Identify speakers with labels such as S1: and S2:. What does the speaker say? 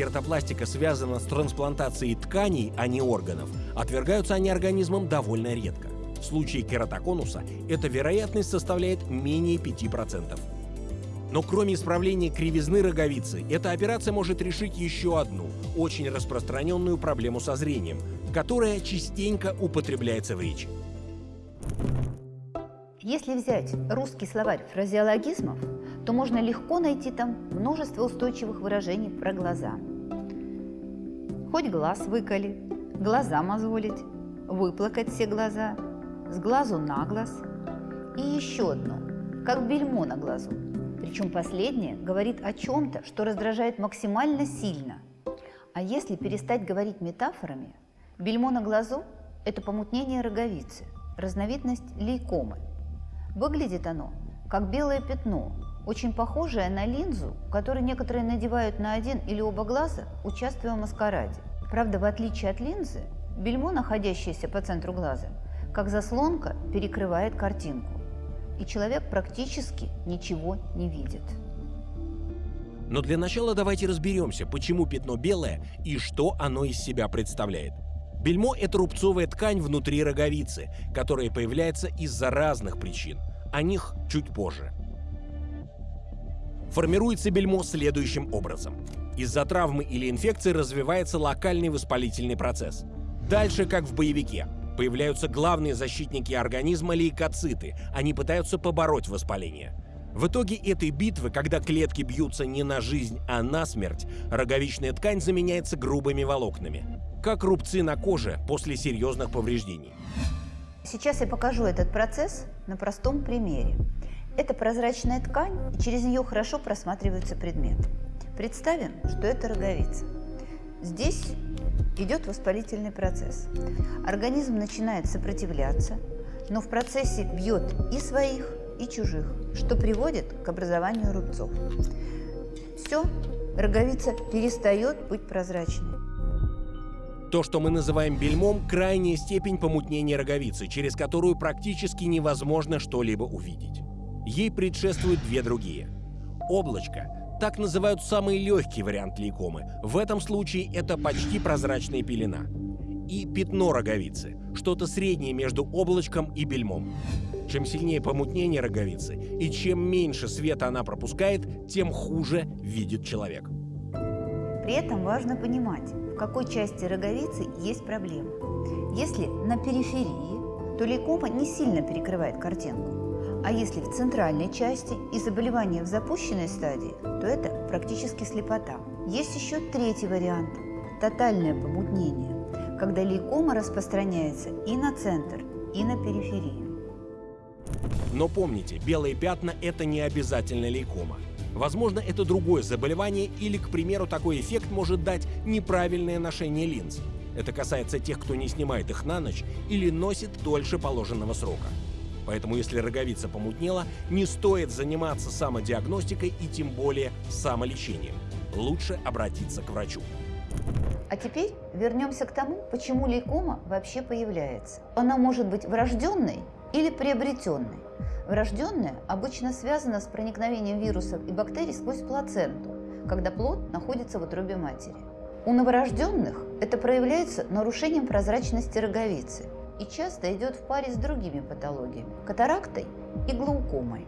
S1: кератопластика связана с трансплантацией тканей, а не органов, отвергаются они организмом довольно редко. В случае кератоконуса эта вероятность составляет менее 5%. Но кроме исправления кривизны роговицы, эта операция может решить еще одну, очень распространенную проблему со зрением, которая частенько употребляется в речи.
S2: Если взять русский словарь фразеологизмов, то можно легко найти там множество устойчивых выражений про глаза. Хоть глаз выколи, глаза мозолить, выплакать все глаза, с глазу на глаз. И еще одно, как бельмо на глазу. Причем последнее говорит о чем-то, что раздражает максимально сильно. А если перестать говорить метафорами, бельмо на глазу – это помутнение роговицы, разновидность лейкомы – Выглядит оно как белое пятно, очень похожее на линзу, которую некоторые надевают на один или оба глаза, участвуя в маскараде. Правда, в отличие от линзы, бельмо, находящееся по центру глаза, как заслонка перекрывает картинку, и человек практически ничего не видит.
S1: Но для начала давайте разберемся, почему пятно белое и что оно из себя представляет. Бельмо – это рубцовая ткань внутри роговицы, которая появляется из-за разных причин. О них чуть позже. Формируется бельмо следующим образом. Из-за травмы или инфекции развивается локальный воспалительный процесс. Дальше, как в боевике, появляются главные защитники организма – лейкоциты. Они пытаются побороть воспаление. В итоге этой битвы, когда клетки бьются не на жизнь, а на смерть, роговичная ткань заменяется грубыми волокнами как рубцы на коже после серьезных повреждений.
S2: Сейчас я покажу этот процесс на простом примере. Это прозрачная ткань, и через нее хорошо просматриваются предметы. Представим, что это роговица. Здесь идет воспалительный процесс. Организм начинает сопротивляться, но в процессе бьет и своих, и чужих, что приводит к образованию рубцов. Все, роговица перестает быть прозрачной.
S1: То, что мы называем бельмом, крайняя степень помутнения роговицы, через которую практически невозможно что-либо увидеть. Ей предшествуют две другие. Облачко – так называют самый легкий вариант лейкомы. В этом случае это почти прозрачная пелена. И пятно роговицы – что-то среднее между облачком и бельмом. Чем сильнее помутнение роговицы и чем меньше света она пропускает, тем хуже видит человек.
S2: При этом важно понимать, в какой части роговицы есть проблема. Если на периферии, то лейкома не сильно перекрывает картинку. А если в центральной части и заболевание в запущенной стадии, то это практически слепота. Есть еще третий вариант – тотальное помутнение, когда лейкома распространяется и на центр, и на периферию.
S1: Но помните, белые пятна – это не обязательно лейкома. Возможно, это другое заболевание или, к примеру, такой эффект может дать неправильное ношение линз. Это касается тех, кто не снимает их на ночь или носит дольше положенного срока. Поэтому если роговица помутнела, не стоит заниматься самодиагностикой и тем более самолечением. Лучше обратиться к врачу.
S2: А теперь вернемся к тому, почему лейкома вообще появляется. Она может быть врожденной или приобретенной. Врожденная обычно связана с проникновением вирусов и бактерий сквозь плаценту, когда плод находится в утробе матери. У новорожденных это проявляется нарушением прозрачности роговицы и часто идет в паре с другими патологиями – катарактой и глаукомой.